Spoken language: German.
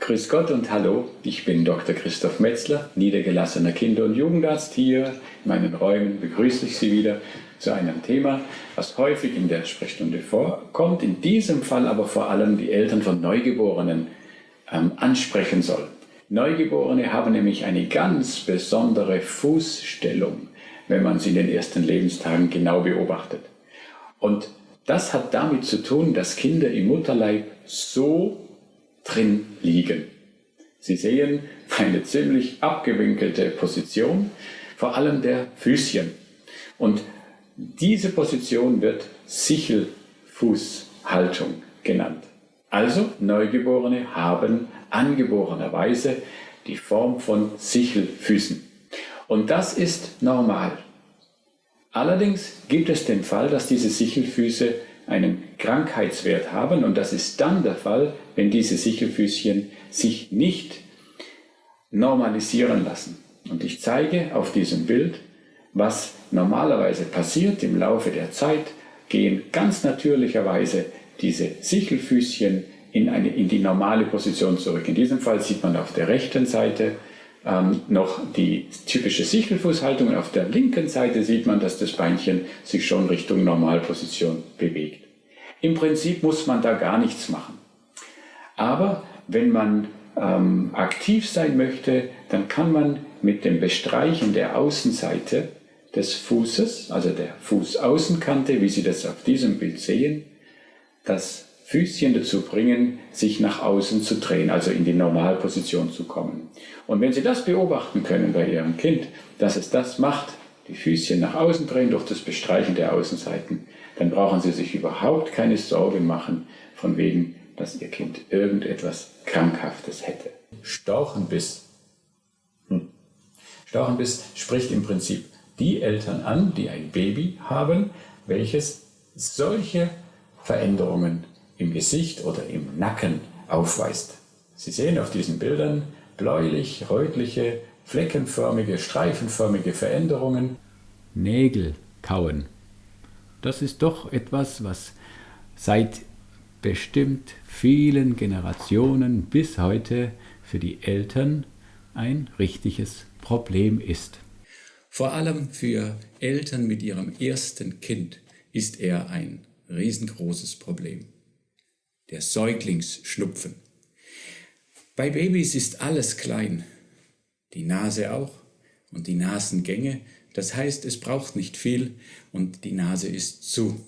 Grüß Gott und Hallo, ich bin Dr. Christoph Metzler, niedergelassener Kinder- und Jugendarzt hier. In meinen Räumen begrüße ich Sie wieder zu einem Thema, was häufig in der Sprechstunde vorkommt, in diesem Fall aber vor allem die Eltern von Neugeborenen ähm, ansprechen soll. Neugeborene haben nämlich eine ganz besondere Fußstellung, wenn man sie in den ersten Lebenstagen genau beobachtet. Und das hat damit zu tun, dass Kinder im Mutterleib so drin liegen. Sie sehen eine ziemlich abgewinkelte Position, vor allem der Füßchen. Und diese Position wird Sichelfußhaltung genannt. Also Neugeborene haben angeborenerweise die Form von Sichelfüßen. Und das ist normal. Allerdings gibt es den Fall, dass diese Sichelfüße einen Krankheitswert haben und das ist dann der Fall, wenn diese Sichelfüßchen sich nicht normalisieren lassen. Und ich zeige auf diesem Bild, was normalerweise passiert im Laufe der Zeit, gehen ganz natürlicherweise diese Sichelfüßchen in, eine, in die normale Position zurück. In diesem Fall sieht man auf der rechten Seite ähm, noch die typische Sichelfußhaltung auf der linken Seite sieht man, dass das Beinchen sich schon Richtung Normalposition bewegt. Im Prinzip muss man da gar nichts machen. Aber wenn man ähm, aktiv sein möchte, dann kann man mit dem Bestreichen der Außenseite des Fußes, also der Fußaußenkante, wie Sie das auf diesem Bild sehen, das Füßchen dazu bringen, sich nach außen zu drehen, also in die Normalposition zu kommen. Und wenn Sie das beobachten können bei Ihrem Kind, dass es das macht, die Füßchen nach außen drehen durch das Bestreichen der Außenseiten, dann brauchen Sie sich überhaupt keine Sorge machen, von wegen, dass Ihr Kind irgendetwas Krankhaftes hätte. Storchenbiss. Hm. Storchenbiss spricht im Prinzip die Eltern an, die ein Baby haben, welches solche Veränderungen im Gesicht oder im Nacken aufweist. Sie sehen auf diesen Bildern bläulich, rötliche, fleckenförmige, streifenförmige Veränderungen. Nägel kauen. Das ist doch etwas, was seit bestimmt vielen Generationen bis heute für die Eltern ein richtiges Problem ist. Vor allem für Eltern mit ihrem ersten Kind ist er ein riesengroßes Problem der Säuglingsschnupfen. Bei Babys ist alles klein, die Nase auch und die Nasengänge, das heißt, es braucht nicht viel und die Nase ist zu.